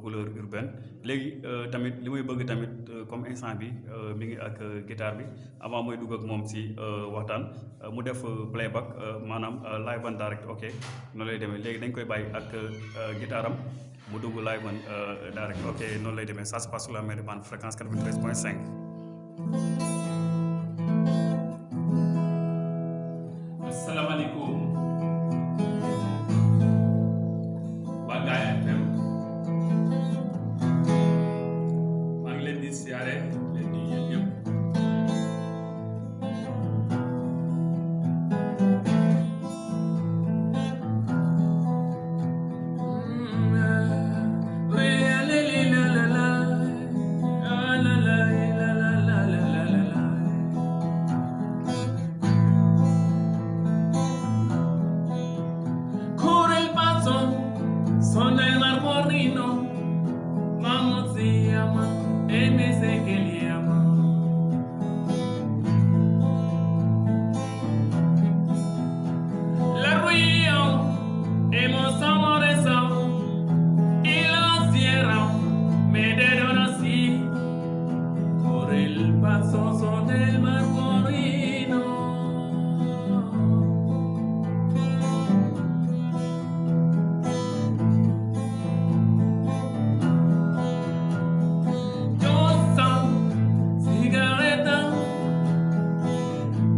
couleur urbaine. Léegi tamit li may bëgg tamit comme instant bi mi ngi ak guitare bi. Avant mooy dugg ak moom si waxtaan mu def playback maanaam live and direct ok? Noonu lay demee. Léegi dañ koy bàyyi ak guitare am mu dugg live and direct ok? Noonu lay demee. Ça se passe sur la bande fréquence 93.5 camino, como se llama, en ese que le ama.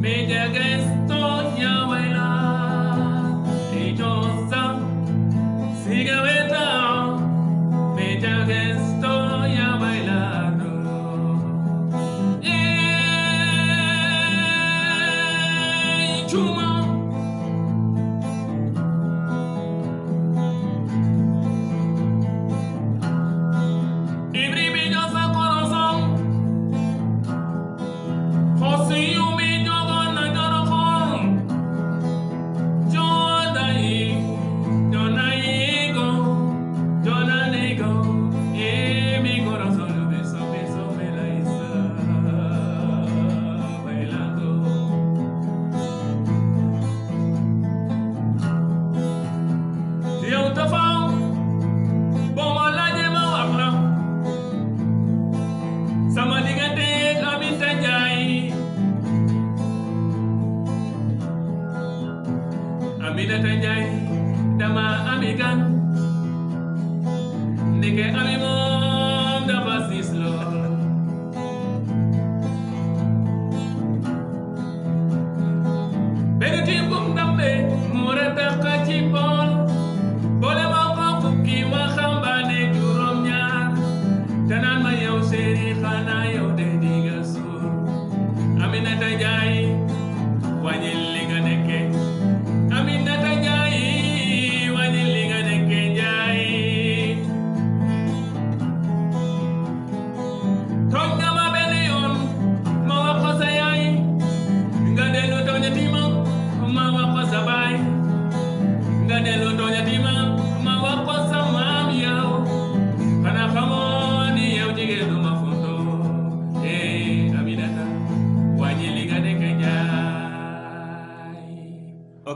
Mega Cresto ya Aminata Njaay dama ami gan. Ndeke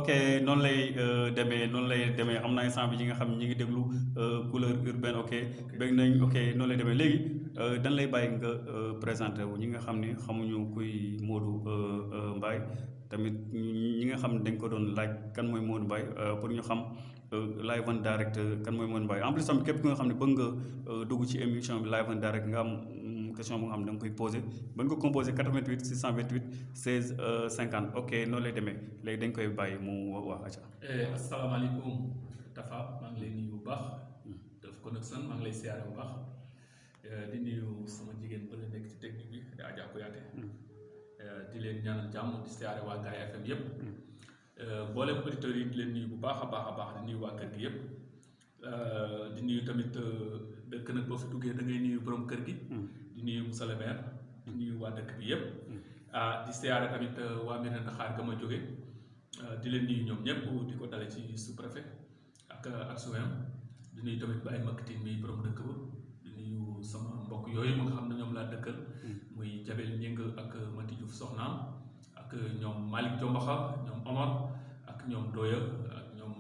ok, noonu lay euh, demee, noonu lay demee. Xam naa instant bi ñi nga xam ñi ngi déglu euh, couleur urbaine, ok. Bëgg nañ, ok, noonu lay demee. Léegi euh, dañ lay bàyyi nga présenté wu ñi nga xam ni xamuñu kuy Modou Mbaye. Tamit ñi nga xam ne dañ ko doon laaj kan mooy Modou Mbaye pour ñu xam live and direct kan mooy Modou Mbaye. En plus tamit képp ki nga xam ne bëgg nga dugg ci émission bi live and direct nga am question bu nga xam da nga koy posé ba nga ko composé 88 628 16 50 ok noonu lay demee. Léegi dañ koy bàyyi mu wax acca. asalaamaaleykum Tafa maa ngi lay nuyu bu baax. Def Connection maa ngi lay siyaare bu baax. Di nuyu sama jigéen ba la nekk ci technique bi di Adja Kouyaté. Di leen ñaanal jàmm di siyaare waa Ngaye FM yëpp mboolem auditeurs yi di leen nuyu bu baax a baax a baax di nuyu waa kër gi yëpp di nuyu tamit dëkk nag boo fi duggee da ngay nuyu borom kër gi. Nuyu Moussa le maire di nuyu waa dëkk bi yëpp. Ah di siyaare tamit waa Mérina Dakhar ga ma jóge. Di leen nuyu ñoom ñëpp di ko dale ci sous préfet ak ak suwem di nuyu tamit Baye Maktin mi borom dëkk ba. Di nuyu sama mbokk yooyu ma nga xam ne ñoom laa dëkkal. Muy Jabel Ñing ak Mati Diouf soxnaam ak ñoom Malick Jombaxa ñoom Omar ak ñoom Doya ak ñoom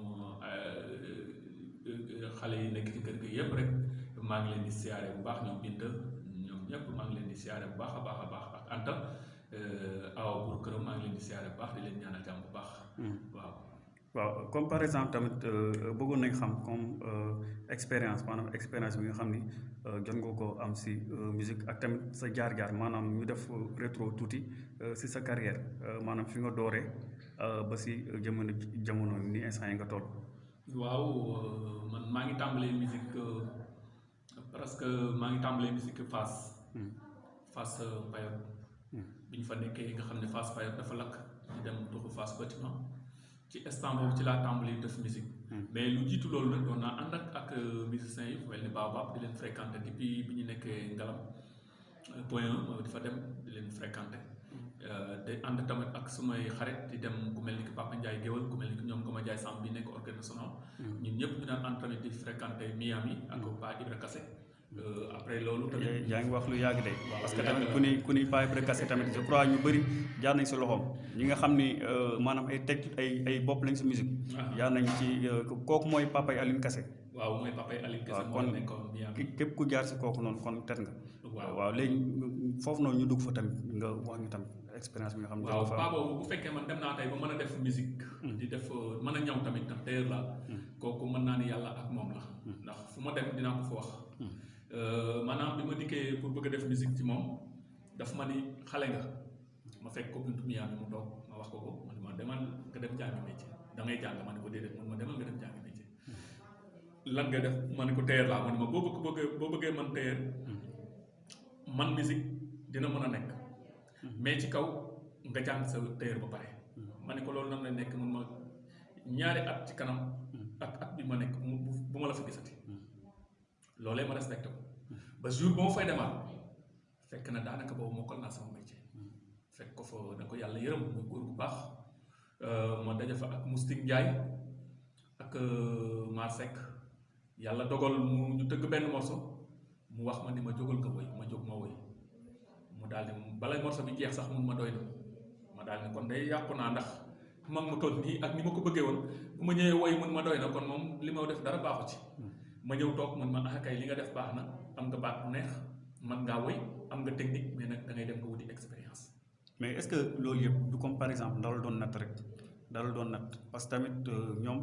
xale yi nekk ci kër gi yëpp rek. Maa ngi leen di siyaare bu baax ñoom ñoom ñëpp maa ngi leen di siyaare bu baax a baax a baax ak Anta awa pour këram maa ngi leen di siyaare bu baax di leen ñaanal jàmm bu baax. waaw. waaw comme par exemple tamit bëggoon nañ xam comme expérience maanaam expérience bi nga xam ni jot nga ko am si musique ak tamit sa jaar-jaar maanaam ñu def rétro tuuti si sa carrière maanaam fi nga dooree ba si jamono jamono ni instant yi nga toll. waaw man maa ngi tàmbalee musique parce que maa ngi tàmbalee musique Fass. Fass Payotte. bi ñu fa nekkee nga xam ne Fass Payotte dafa lakk ñu dem tuxu Fass bâtiment. Ci instant boobu ci laa tàmbali def musique. Mais lu jiitu loolu nag doon naa ànd ak ak musiciens yi mel ni Baobab di leen fréquenté depuis bi ñu nekkee ngalam. Point di fa dem di leen fréquenté de ànd tamit ak sumay xarit di dem ku mel ni ki Papa Ndiaye Géwal ku mel ni ki ñoom Goma Ndiaye Samb bi nekk orchestre national. Ñun ñëpp ñu daan ànd tamit di fréquenté Miami ak Pa Ibra Kassé après loolu tamit yaa ngi wax lu yàgg de. Parce que tamit ku ni ku ni Pa Ibra Kassé tamit je crois ñu bëri jaar nañ si loxoom. Ñi nga xam ni maanaam ay teg ay ay bopp lañ si musique. Jaar nañ ci kooku mooy papay Aline Kassé. Waaw mooy papay Aline Kassé moo kon képp ku jaar si kooku noonu kon tet nga. Waaw. Léegi foofu noonu ñu dugg fa tamit nga wax ñu tamit expérience bi nga xam ne waaw boobu bu fekkee man dem naa tey ba mën a def musique. Di def mën a ñaw tamit tam tailleur la. Kooku mën naa ni yàlla ak moom la. Ndax fu ma dem dinaa ko fa wax maanaam bi ma pour bëgg def musique ci moom daf ma ni xale nga ma fekk ko buntu Miami mu toog ma wax ko ko man ma demal nga dem jàngi métier. Da ngay jàng. Ma ko déedéet man ma demal nga dem jàngi métier. Lan nga def? Ma ko tailleur laa. Ma ma boo bëgg bëggee boo bëggee man tailleur man musique dina mën a nekk. Mais ci kaw nga jàng sa tailleur ba pare. Ma ko loolu nan la nekk? Mun ma ñaari at ci kanam ak at bi ma nekk bu ma la fa gisati loolee ma respecté ko ba jour ma fay demaat fekk na daanaka boobu mokkal naa sama métier fekk ko fa da ko yàlla yërëm muy góor bu baax ma daje fa ak Moustique Ndiaye ak Mar Seck yàlla dogal mu ñu tëgg benn morceau mu wax ma ni ma jógal nga woy ma jóg ma woy mu daal di balay morceau bi jeex sax mun ma doy na ma daal di kon day yàqu naa ndax mag mu toll nii ak ni ma ko bëggee bu ma ñëwee woy mun ma doy na kon moom li ma def dara baaxu ci ma ñëw toog mun ma ah kay li nga def baax na am nga baat bu neex man ngaa woy am nga technique mais nag da ngay dem nga wuti expérience. mais est-ce que loolu yëpp du comme par exemple dala doon natt rek dala doon natt parce que tamit ñoom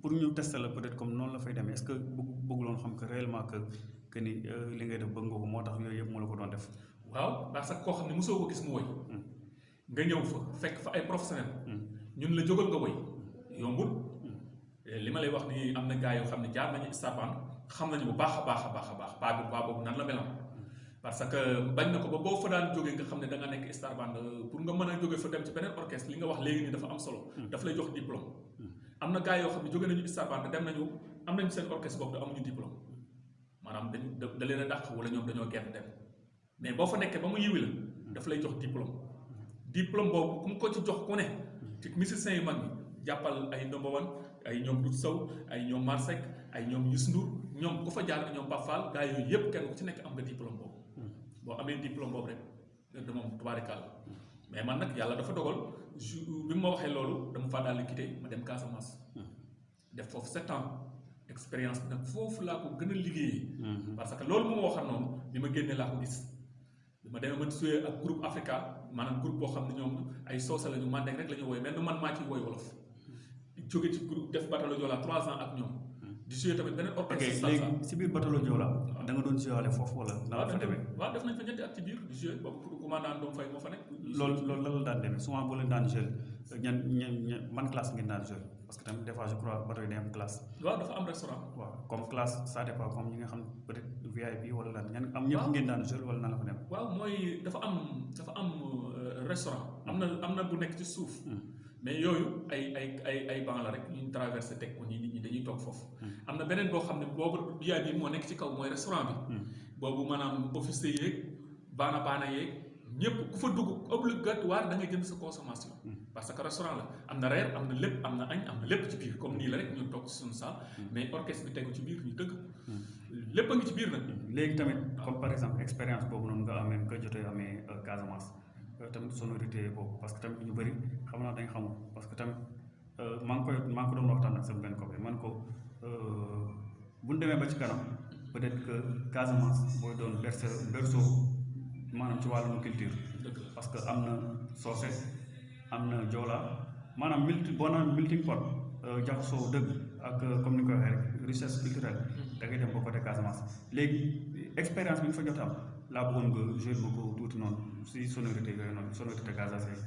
pour ñu tester la peut-être comme noonu la fay demee est-ce que bëgg bëgguloon xam que réellement que que ni li ngay def bëgg nga ko moo tax yooyu yëpp la ko doon def. waaw parce que koo xam ne mosoo ko gis mu woy. Nga ñëw fa fekk fa ay professionnel ñun la jógal nga woy. Yombul li ma lay wax ni am na gars yoo xam ne jaar nañu Stapan xam nañu bu baax a baax a baax a baax paa bi paa boobu nan la melam parce que bañ na ko ba boo fa daan jógee nga xam ne da nga nekk star band pour nga mën a jóge fa dem ci beneen orchestre li nga wax léegi nii dafa am solo. Daf lay jox diplôme. Am na gars yoo xam ne jóge nañu star band dem nañu am nañu seen orchestre boobu da amuñu diplôme. maanaam dañu da leen a dàq wala ñoom dañoo genn dem. mais boo fa nekkee ba mu yiwi la daf lay jox diplôme. diplôme boobu ku mu ko ci jox ku ne ci musiciens yu mag yi jàppal ay Ndomba Wan ay ñoom Doudou Sow ay ñoom Marsek ay ñoom Youssou Ndour ñoom ku fa jaar ñoom Pape Fall gars yooyu yëpp kenn ku ci nekk am nga diplôme boobu. Boo amee diplôme boobu rek da moom tubaarikàlla. Mais man nag yàlla dafa dogal bi ma waxee loolu dama faa daal di quitté ma dem Casamance. Def foofu sept ans expérience bi nag foofu laa ko gën a liggéeyee. Parce que loolu mu ma waxal noonu bi ma génnee laa ko gis. Bi ma demee ma suyee ak groupe Africa maanaam groupe boo xam ne ñoom ay soose la ñu mandeng rek la ñu woy mais man maa ciy woy wolof jóge ci groupe def batalo Joola trois ans ak ñoom. di suyee tamit beneen ok orchestre léegi si biir batalo Joola da nga doon foofu wala nan la waaw fa demee? waaw def nañ fa ñetti at ci biir di joué boobu commandant doom fay moo fa nekk. Loolu loolu lan la daan demee? Souvent boo leen daan jël ñan ñan man classe ngeen daan jël parce que tamit des fois je crois bateau yi day am classe. Waaw dafa am restaurant. Waaw comme classe ça dépend comme ñi nga xam peut-être VIP wala lan ñan am ñëpp ngeen daan jël wala nan la fa demee? Waaw mooy dafa am dafa am euh, restaurant. Am na am na bu nekk ci suuf mais yooyu ay ay ay ay banc la rek ñu traversé teg ko nii nit ñi dañuy toog foofu. Am na beneen boo xam ne boobu biyaay bi moo nekk ci kaw mooy restaurant bi. Boobu maanaam officier yeeg baana baana yeeg ñëpp ku fa dugg obligatoire da ngay jënd sa consommation. Parce que restaurant la. Am na reer am na lépp am na añ am na lépp ci biir. Comme nii la rek ñu toog ci suñu saal mais orchestre bi tegu ci biir ñu dëgg lépp a ngi ci biir nag. Léegi tamit comme par exemple expérience boobu noonu nga amee nga jotee amee Casamance tamit sonorité boobu parce que tamit ñu bëri xam naa dañ xamul parce que tamit maa ngi koy maa ngi ko doon waxtaan ak sama benn copain man ko bu ñu demee ba ci kanam peut-être que Casamance mooy doon berceau berceau maanaam ci wàllum culture parce que am na soose am na joola maanaam multi boo naan melting pot jaxasoo dëgg ak comme ni ko waxee rek richesse culturelle da ngay dem ba côté Casamance léegi expérience bi nga fa jot am laa bëggoon nga jouer ma ko tuuti noonu si sonorité yooyu noonu sonorité Casamance